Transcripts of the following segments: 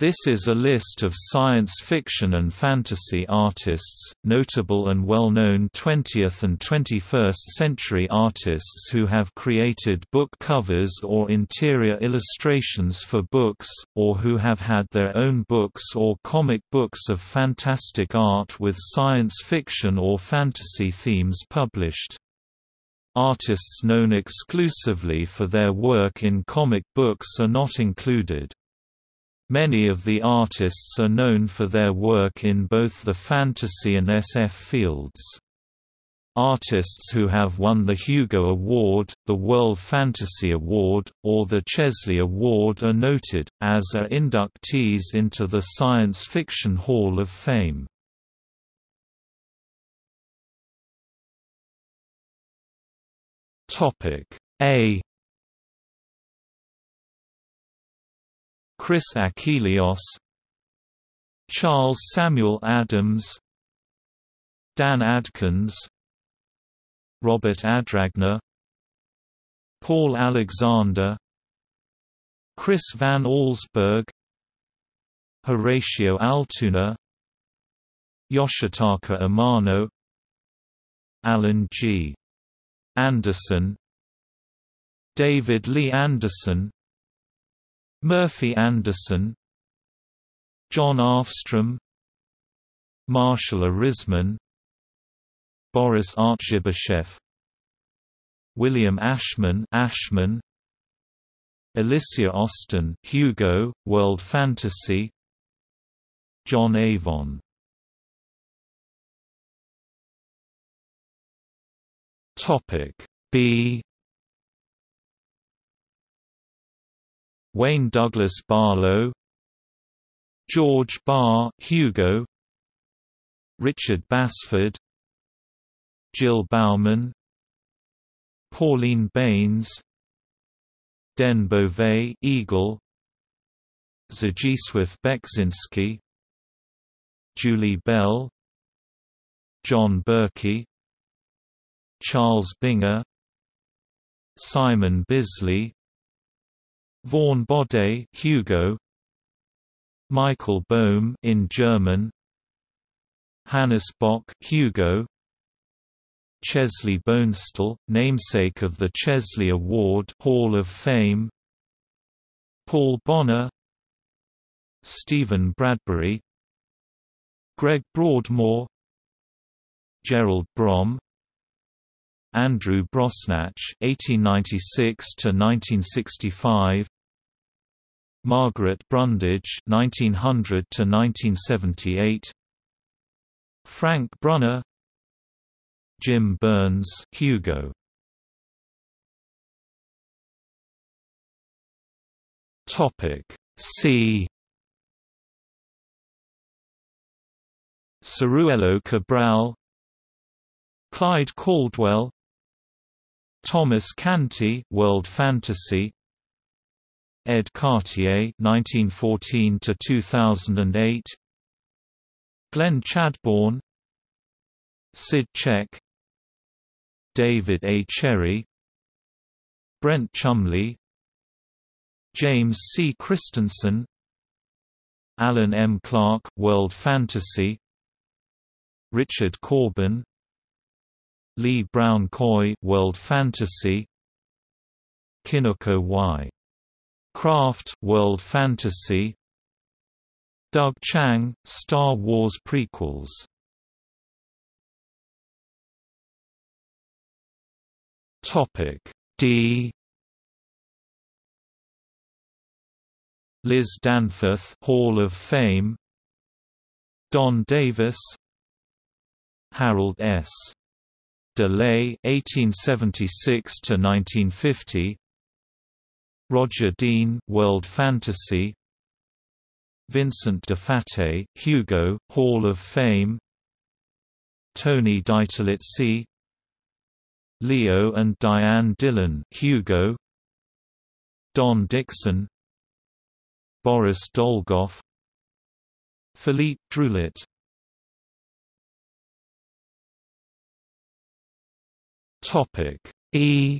This is a list of science fiction and fantasy artists, notable and well-known 20th and 21st century artists who have created book covers or interior illustrations for books, or who have had their own books or comic books of fantastic art with science fiction or fantasy themes published. Artists known exclusively for their work in comic books are not included. Many of the artists are known for their work in both the fantasy and SF fields. Artists who have won the Hugo Award, the World Fantasy Award, or the Chesley Award are noted, as are inductees into the Science Fiction Hall of Fame. A Chris Achilleos Charles Samuel Addams Dan Adkins Robert Adragna Paul Alexander Chris Van Allsburg Horatio Altuna Yoshitaka Amano Alan G. Anderson David Lee Anderson Murphy Anderson John Arfstrom Marshall Arisman Boris Artzybasheff William Ashman Ashman Alicia Austin Hugo World Fantasy John Avon. Topic B Wayne Douglas Barlow George Barr Hugo Richard Basford Jill Bauman Pauline Baynes Den Beauvais Eagle Zdzisław Beksinski Julie Bell John Berkey Charles Binger Simon Bisley Vaughn Bode Hugo. Michael Bohm in German. Hannes Bok Hugo. Chesley Bonestell, namesake of the Chesley Award Hall of Fame. Paul Bonner. Stephen Bradbury. Greg Broadmore. Gerald Brom. Andrew Brosnatch (1896–1965), Margaret Brundage (1900–1978), Frank Brunner, Jim Burns, Hugo. Topic C. Ciruelo Cabral Clyde Caldwell Thomas Canty, World Fantasy. Ed Cartier, 1914 to 2008. Glenn Chadbourne. Sid Check. David A. Cherry. Brent Chumley. James C. Christensen. Alan M. Clark, World Fantasy. Richard Corbin Lee Brown Coy World Fantasy Kinuko Y. Craft World Fantasy. Doug Chiang, Star Wars prequels. Topic D. Liz Danforth Hall of Fame. Don Davis. Harold S. DeLay (1876–1950), Roger Dean, World Fantasy, Vincent Di Fate, Hugo, Hall of Fame, Tony DiTerlizzi, Leo and Diane Dillon, Hugo, Don Dixon, Boris Dolgov, Philippe Druillet Topic E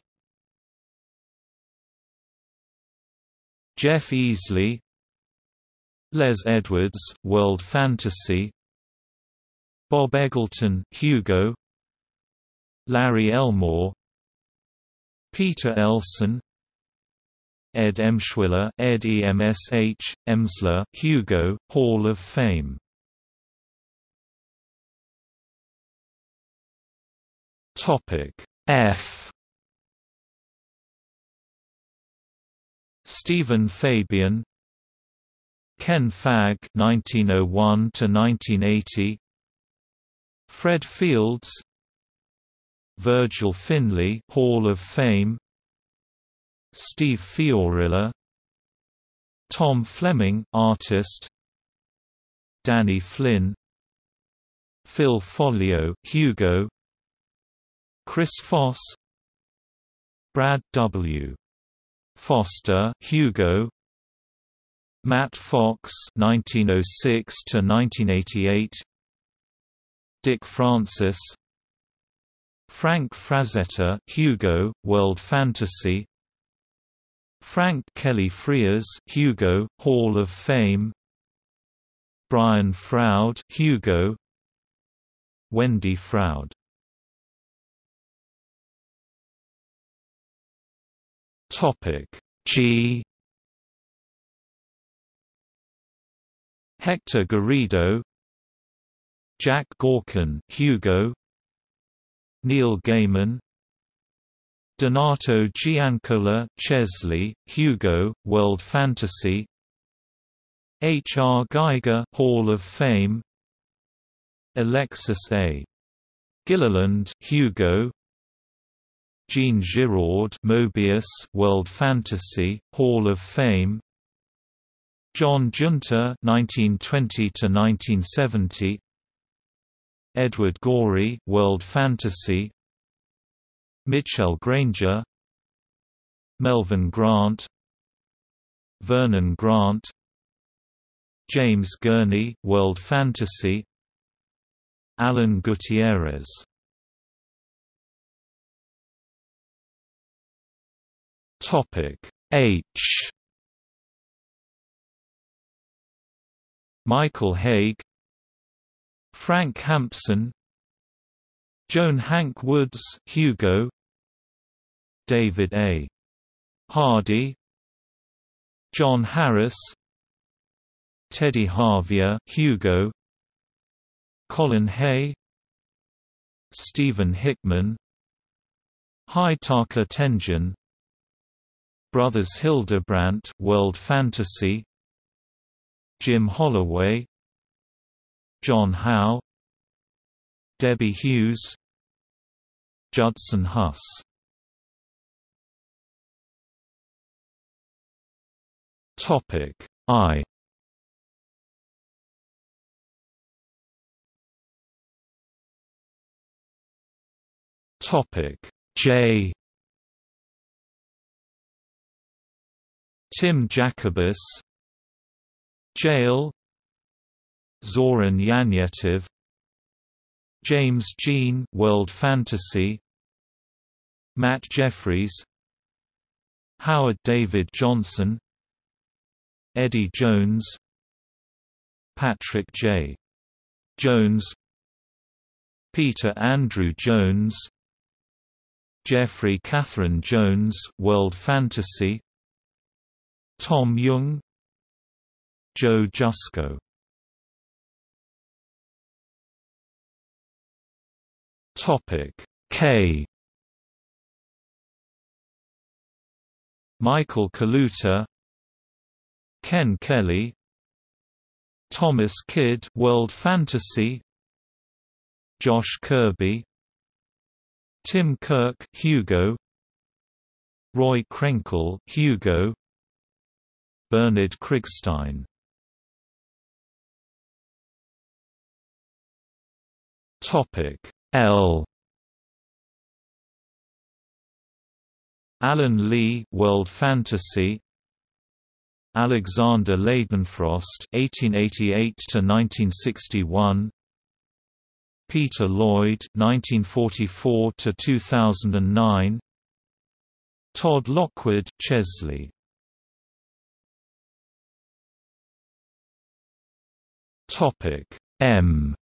Jeff Easley Les Edwards, World Fantasy Bob Eggleton, Hugo Larry Elmore Peter Elson Ed Emshwiller Ed EMSH, Emsler, Hugo, Hall of Fame. F Stephen Fabian Ken Fagg 1901 to 1980 Fred Fields Virgil Finlay Hall of Fame Steve Fiorilla Tom Fleming artist Danny Flynn Phil Foglio Hugo Chris Foss Brad W. Foster Hugo. Matt Fox 1906 to 1988 Dick Francis. Frank Frazetta Hugo World Fantasy. Frank Kelly Freas Hugo Hall of Fame. Brian Froud Hugo. Wendy Froud Topic G Hector Garrido Jack Gorkin Hugo Neil Gaiman Donato Giancola Chesley, Hugo, World Fantasy H. R. Giger Hall of Fame Alexis A. Gilliland Hugo Jean Giraud Moebius World Fantasy Hall of Fame. John Giunta 1920 to 1970 Edward Gorey World Fantasy. Mitchell Granger. Melvin Grant. Vernon Grant. James Gurney World Fantasy. Alan Gutierrez Topic H Michael Haig Frank Hampson Joan Hank Woods Hugo David A. Hardy John Harris Teddy Harvia Hugo Colin Hay Stephen Hickman Hidetaka Tenjin Brothers Hildebrandt World Fantasy. Jim Holloway. John Howe. Debbie Hughes. Judson Huss. Topic I. Topic J Tim Jacobus Jail Zoran Janjetov James Jean World Fantasy Matt Jefferies Howard David Johnson Eddie Jones Patrick J. Jones Peter Andrew Jones Jeffrey Catherine Jones World Fantasy Tom Young Joe Jusko Topic K. Michael Kaluta Ken Kelly Thomas Kidd World Fantasy Josh Kirby Tim Kirk Hugo Roy Krenkel Hugo Bernard Krigstein. Topic L. Alan Lee World Fantasy. Alexander Leydenfrost (1888 to 1961), Peter Lloyd (1944 to 2009), Todd Lockwood Chesley Topic M.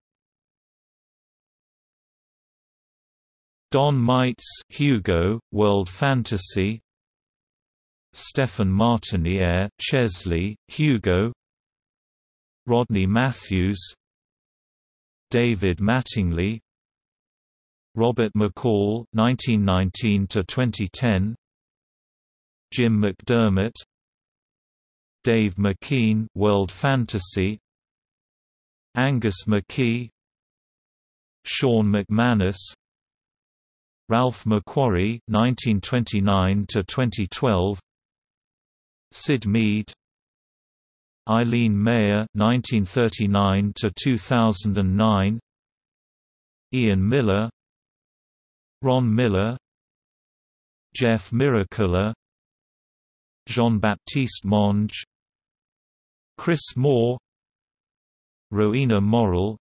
Don Maitz Hugo, World Fantasy. Stephen Martiniere Chesley, Hugo. Rodney Matthews. David Mattingly. Robert McCall 1919 to 2010 Jim McDermott. Dave McKean World Fantasy Angus McKie Sean McManus Ralph McQuarrie 1929 to 2012 Syd Mead Eileen Meyer 1939 to 2009 Ian Miller Ron Miller Jeff Miracola Jean-Baptiste Monge Chris Moore Rowena Morrill.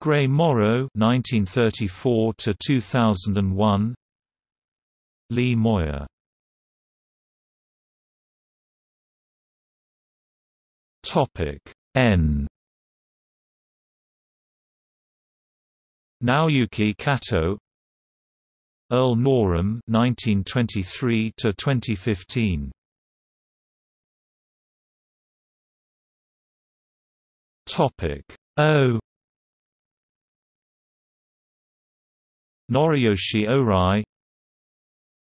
Gray Morrow 1934 to 2001 Lee Moyer. Topic N. Naoyuki Kato. Earl Norem 1923 to 2015 Topic. O. Noriyoshi Ohrai.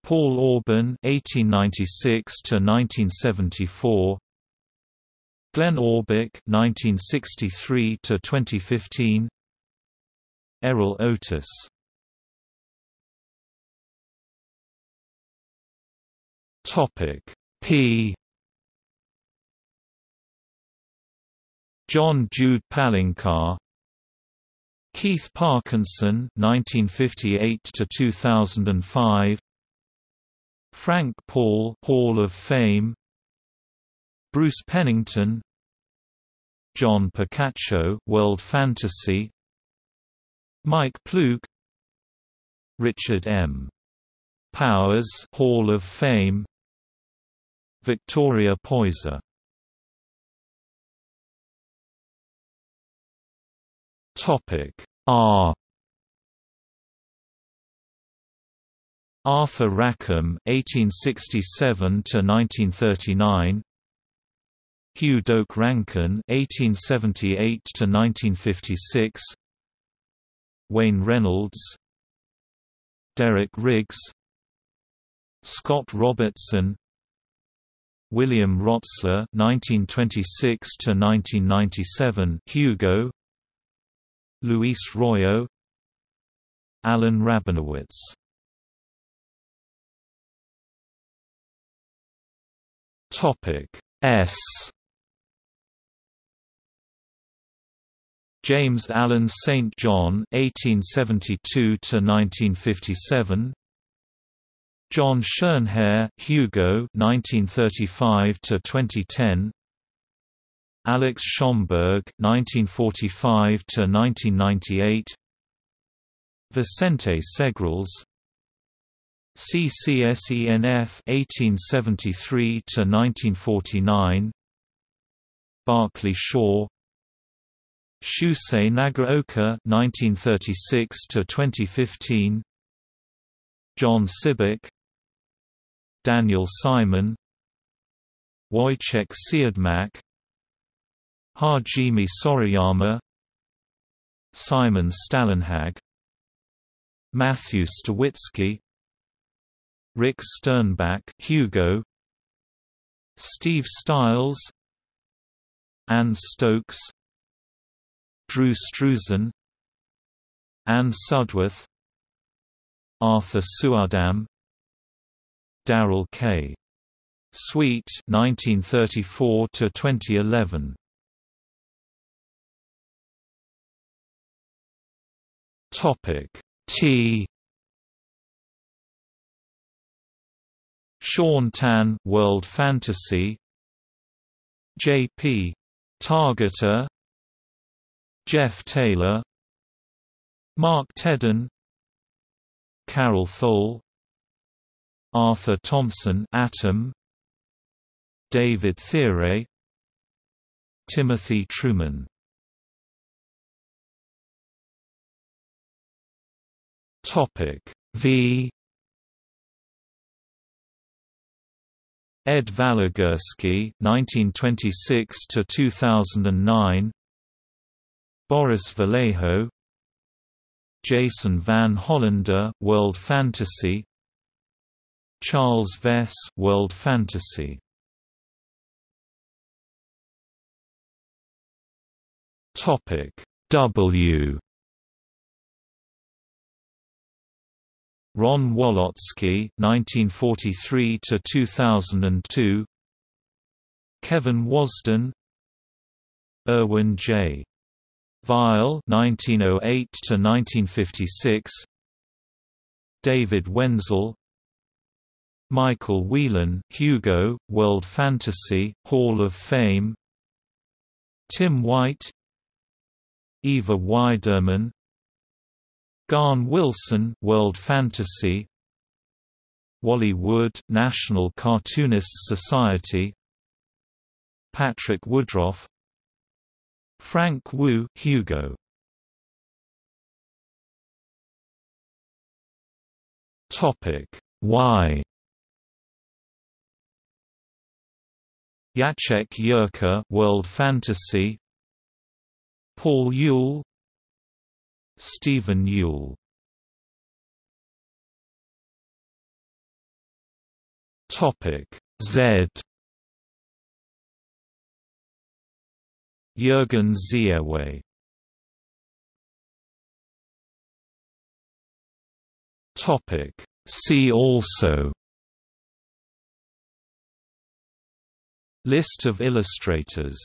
Paul Orban 1896 to 1974 Glenn Orbik 1963 to 2015 Errol Otus. Topic. P John Jude Palencar Keith Parkinson 1958 to 2005 Frank Paul Hall of Fame Bruce Pennington John Picacio World Fantasy Mike Ploog Richard M. Powers Hall of Fame Victoria Poyser Topic. R. Arthur Rackham (1867–1939), Hugh Doak Rankin (1878–1956), Wayne Reynolds. Derek Riggs. Scott Robertson. William Rotsler (1926–1997), Hugo Luis Royo Alan Rabinowitz. Topic S. James Allen St. John 1872 to 1957 John Schoenherr Hugo 1935 to 2010 Alex Schomburg, 1945 to 1998. Vicente Segrelles, CCSENF 1873 to 1949. Barclay Shaw, Shusei Nagaoka 1936 to 2015. John Sibbick, Daniel Simon, Wojciech Siudmak, Hajime Sorayama Simon Stalenhag Matthew Stawicki Rick Sternbach Hugo Steve Stiles Anne Stokes Drew Struzan Anne Sudworth Arthur Suydam Darrell K. Sweet 1934 to 2011 Topic. T. Shaun Tan World Fantasy. J.P. Targete. Jeff Taylor. Mark Tedin. Karel Thole. Arthur Thompson Atom. David Thiere Timothy Truman V. Ed Valigursky (1926–2009), Boris Vallejo, Jason Van Hollander, World Fantasy, Charles Vess, World Fantasy. Topic W Ron Walotsky (1943–2002), Kevin Wasdin, Irwin J. Vile (1908–1956), David Wenzel, Michael Whelan, Hugo, World Fantasy, Hall of Fame, Tim White, Eva Widermann, Gahan Wilson, World Fantasy, Wally Wood, National Cartoonists Society, Patrick Woodroffe, Frank Wu, Hugo. Topic. Y. Jacek Yerka, World Fantasy, Paul Youll, Stephen Youll. Topic Z. Jürgen Ziewe Topic See also. List of illustrators